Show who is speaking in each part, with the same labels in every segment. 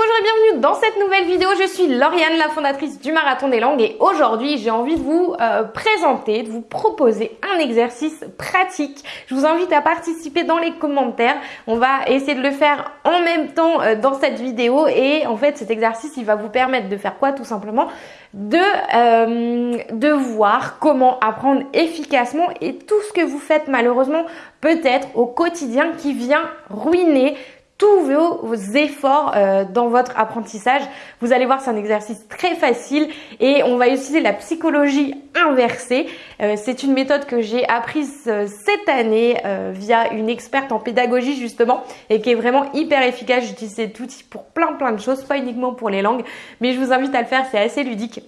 Speaker 1: bonjour et bienvenue dans cette nouvelle vidéo. Je suis Lauriane, la fondatrice du Marathon des Langues et aujourd'hui j'ai envie de vous euh, présenter, de vous proposer un exercice pratique. Je vous invite à participer dans les commentaires. On va essayer de le faire en même temps euh, dans cette vidéo et en fait cet exercice il va vous permettre de faire quoi tout simplement? De, euh, de voir comment apprendre efficacement et tout ce que vous faites malheureusement peut-être au quotidien qui vient ruiner tous vos, efforts euh, dans votre apprentissage. Vous allez voir, c'est un exercice très facile et on va utiliser la psychologie inversée. Euh, c'est une méthode que j'ai apprise euh, cette année via une experte en pédagogie justement et qui est vraiment hyper efficace. J'utilise cet outil pour plein plein de choses, pas uniquement pour les langues, mais je vous invite à le faire, c'est assez ludique.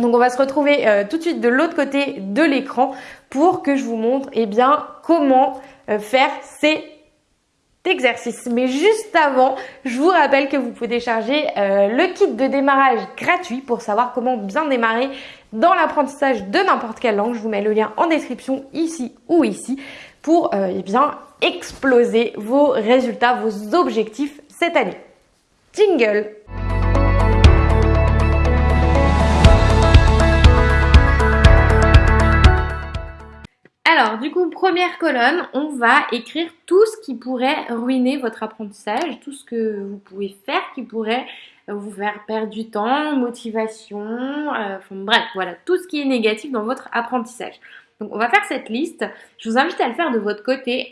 Speaker 1: Donc on va se retrouver tout de suite de l'autre côté de l'écran pour que je vous montre eh bien, comment faire ces exercice. Mais juste avant, je vous rappelle que vous pouvez télécharger euh, le kit de démarrage gratuit pour savoir comment bien démarrer dans l'apprentissage de n'importe quelle langue. Je vous mets le lien en description ici ou ici pour euh, eh bien exploser vos résultats, vos objectifs cette année. Jingle Alors, du coup, première colonne, on va écrire tout ce qui pourrait ruiner votre apprentissage, tout ce que vous pouvez faire qui pourrait vous faire perdre du temps, motivation, euh, bref, voilà, tout ce qui est négatif dans votre apprentissage. Donc, on va faire cette liste. Je vous invite à le faire de votre côté.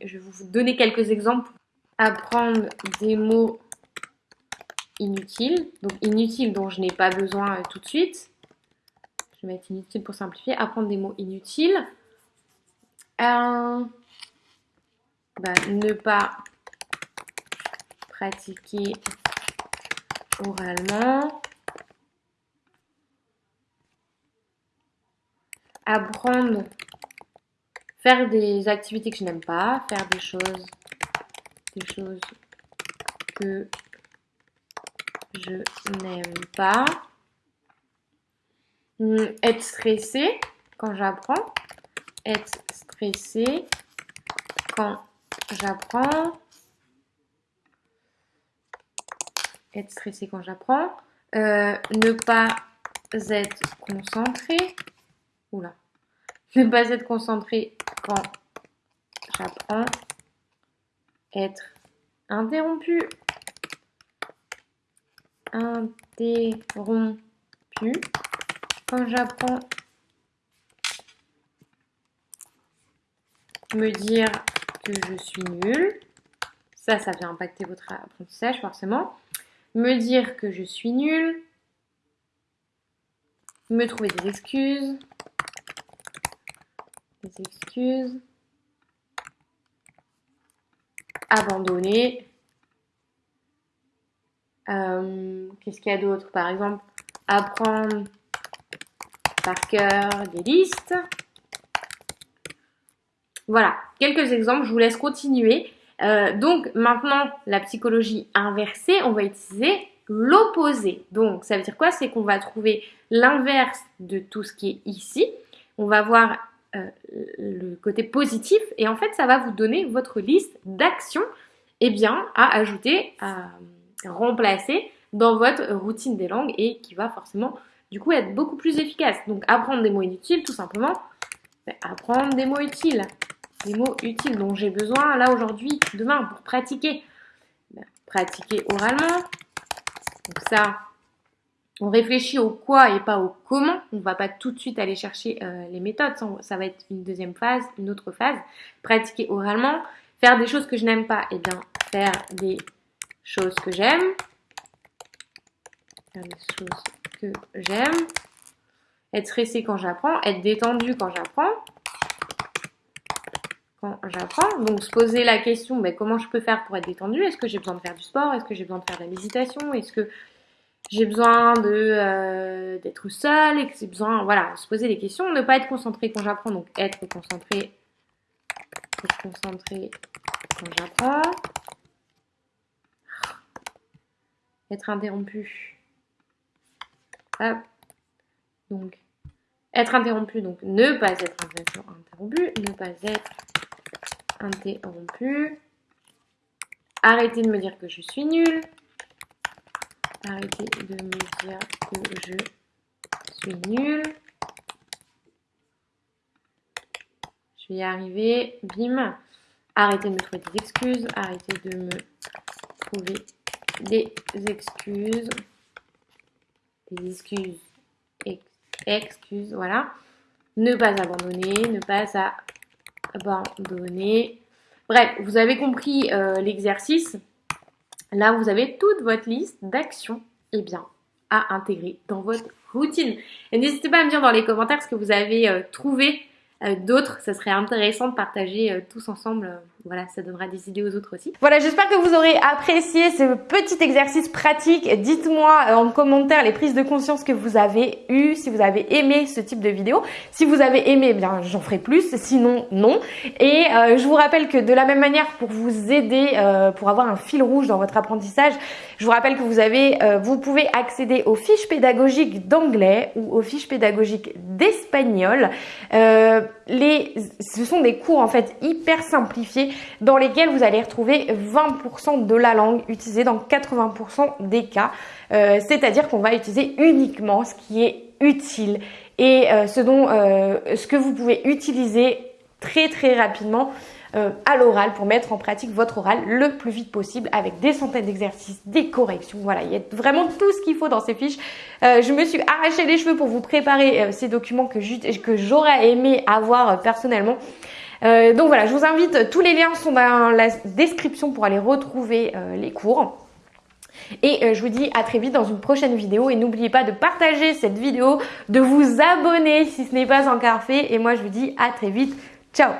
Speaker 1: je vais vous donner quelques exemples. Apprendre des mots inutiles. Donc, inutiles dont je n'ai pas besoin euh, tout de suite. Je vais mettre inutile pour simplifier. Apprendre des mots inutiles. Bah, ne pas pratiquer oralement. Apprendre, faire des activités que je n'aime pas, faire des choses, des choses que je n'aime pas. Hum, être stressé quand j'apprends être quand j'apprends. Être stressé quand j'apprends. Euh, ne pas être concentré. Oula. Ne pas être concentré quand j'apprends. Être interrompu. Interrompu quand j'apprends me dire que je suis nulle. Ça, ça vient impacter votre apprentissage forcément. Me dire que je suis nulle. Me trouver des excuses. Des excuses. Abandonner. Euh, qu'est-ce qu'il y a d'autre? Par exemple, apprendre par cœur des listes. Voilà, quelques exemples, je vous laisse continuer. Euh, donc maintenant, la psychologie inversée, on va utiliser l'opposé. Donc ça veut dire quoi? C'est qu'on va trouver l'inverse de tout ce qui est ici. On va voir euh, le côté positif et en fait ça va vous donner votre liste d'actions eh bien, à ajouter, à remplacer dans votre routine des langues et qui va forcément du coup être beaucoup plus efficace. Donc apprendre des mots inutiles tout simplement, apprendre des mots utiles des mots utiles dont j'ai besoin là aujourd'hui, demain pour pratiquer. Ben, pratiquer oralement. Donc ça, on réfléchit au quoi et pas au comment. On ne va pas tout de suite aller chercher euh, les méthodes. Ça va être une deuxième phase, une autre phase. Pratiquer oralement. Faire des choses que je n'aime pas. Eh bien, faire des choses que j'aime. Faire des choses que j'aime. Être stressé quand j'apprends. Être détendu quand j'apprends j'apprends. Donc se poser la question, mais comment je peux faire pour être détendu Est-ce que j'ai besoin de faire du sport? Est-ce que j'ai besoin de faire de la méditation? Est-ce que j'ai besoin de euh, d'être seule? Et que j'ai besoin, voilà, se poser des questions, ne pas être concentré quand j'apprends, donc être concentré, être concentré quand j'apprends, être interrompu, hop, donc être interrompu, donc ne pas être interrompu, ne pas être interrompu. Arrêtez de me dire que je suis nulle. Arrêtez de me dire que je suis nulle. Je vais y arriver. Bim. Arrêtez de me trouver des excuses. Arrêtez de me trouver des excuses. Des excuses. excuses, voilà. Ne pas abandonner. Ne pas abandonner. Bref, vous avez compris euh, l'exercice. Là, vous avez toute votre liste d'actions eh à intégrer dans votre routine. Et n'hésitez pas à me dire dans les commentaires ce que vous avez euh, trouvé euh, d'autres. Ça serait intéressant de partager tous ensemble. Euh, voilà, ça donnera des idées aux autres aussi. Voilà, j'espère que vous aurez apprécié ce petit exercice pratique. Dites-moi en commentaire les prises de conscience que vous avez eues, si vous avez aimé ce type de vidéo. Si vous avez aimé, eh bien j'en ferai plus, sinon non. Et je vous rappelle que de la même manière, pour vous aider, pour avoir un fil rouge dans votre apprentissage, je vous rappelle que vous avez, vous pouvez accéder aux fiches pédagogiques d'anglais ou aux fiches pédagogiques d'espagnol. Euh, ce sont des cours en fait hyper simplifiés dans lesquels vous allez retrouver 20% de la langue utilisée dans 80% des cas. Euh, c'est-à-dire qu'on va utiliser uniquement ce qui est utile et euh, ce dont ce que vous pouvez utiliser très très rapidement euh, à l'oral pour mettre en pratique votre oral le plus vite possible avec des centaines d'exercices, des corrections. Voilà, il y a vraiment tout ce qu'il faut dans ces fiches. Euh, je me suis arraché les cheveux pour vous préparer euh, ces documents que j'aurais aimé avoir personnellement. Donc voilà, je vous invite, tous les liens sont dans la description pour aller retrouver les cours. Et je vous dis à très vite dans une prochaine vidéo. Et n'oubliez pas de partager cette vidéo, de vous abonner si ce n'est pas encore fait. Et moi, je vous dis à très vite. Ciao